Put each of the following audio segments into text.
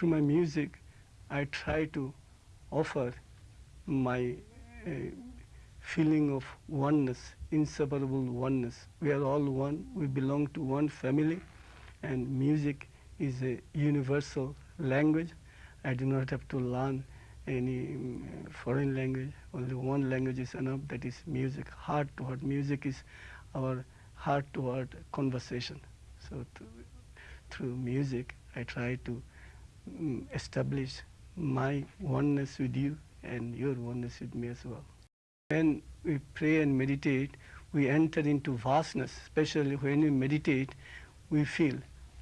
through my music, I try to offer my uh, feeling of oneness, inseparable oneness. We are all one, we belong to one family, and music is a universal language. I do not have to learn any um, foreign language, only one language is enough, that is music, heart to heart. Music is our heart to heart conversation. So through music, I try to establish my oneness with you and your oneness with me as well. When we pray and meditate, we enter into vastness, especially when we meditate, we feel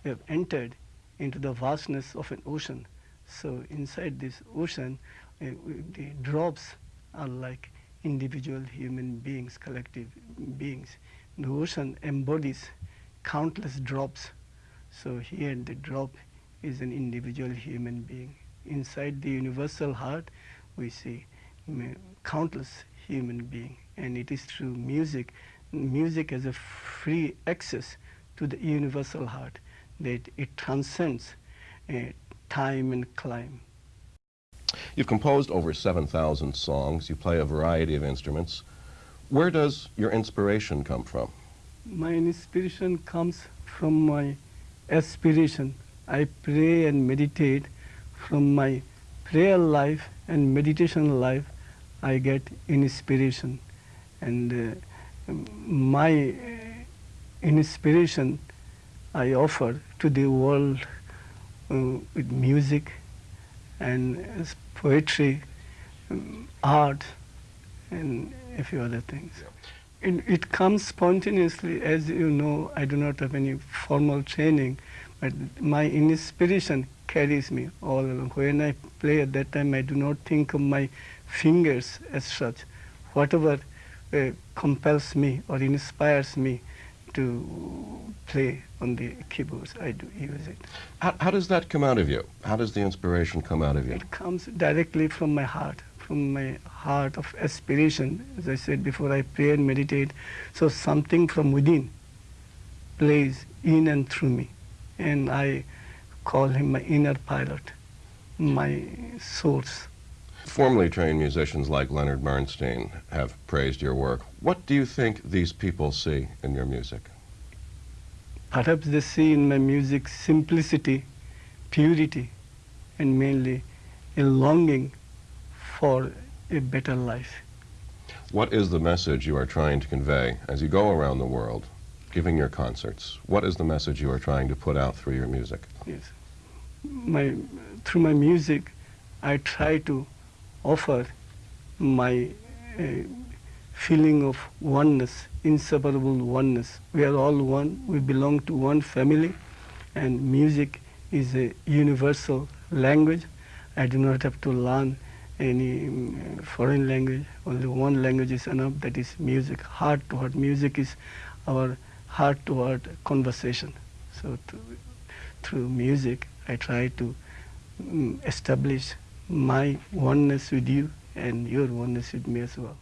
we have entered into the vastness of an ocean. So inside this ocean, uh, the drops are like individual human beings, collective beings. The ocean embodies countless drops. So here the drop is an individual human being. Inside the universal heart, we see countless human being. And it is through music, music has a free access to the universal heart, that it transcends uh, time and clime. You've composed over 7,000 songs. You play a variety of instruments. Where does your inspiration come from? My inspiration comes from my aspiration. I pray and meditate from my prayer life and meditation life. I get inspiration. And uh, my inspiration I offer to the world uh, with music and poetry, um, art, and a few other things. It, it comes spontaneously. As you know, I do not have any formal training, but my inspiration carries me all along. When I play at that time, I do not think of my fingers as such. Whatever uh, compels me or inspires me to play on the keyboards. I do use it. How, how, does that come out of you? How does the inspiration come out of you? It comes directly from my heart, from my heart of aspiration. As I said before, I pray and meditate. So something from within plays in and through me. And I call him my inner pilot, my source. Formerly trained musicians like Leonard Bernstein have praised your work. What do you think these people see in your music? Perhaps they see in my music simplicity, purity, and mainly a longing for a better life. What is the message you are trying to convey as you go around the world, giving your concerts? What is the message you are trying to put out through your music? Yes. My, through my music, I try to offer my uh, feeling of oneness, inseparable oneness. We are all one, we belong to one family, and music is a universal language. I do not have to learn any um, foreign language, only one language is enough, that is music, heart to heart. Music is our heart to heart conversation. So through music, I try to um, establish my oneness with you and your oneness with me as well.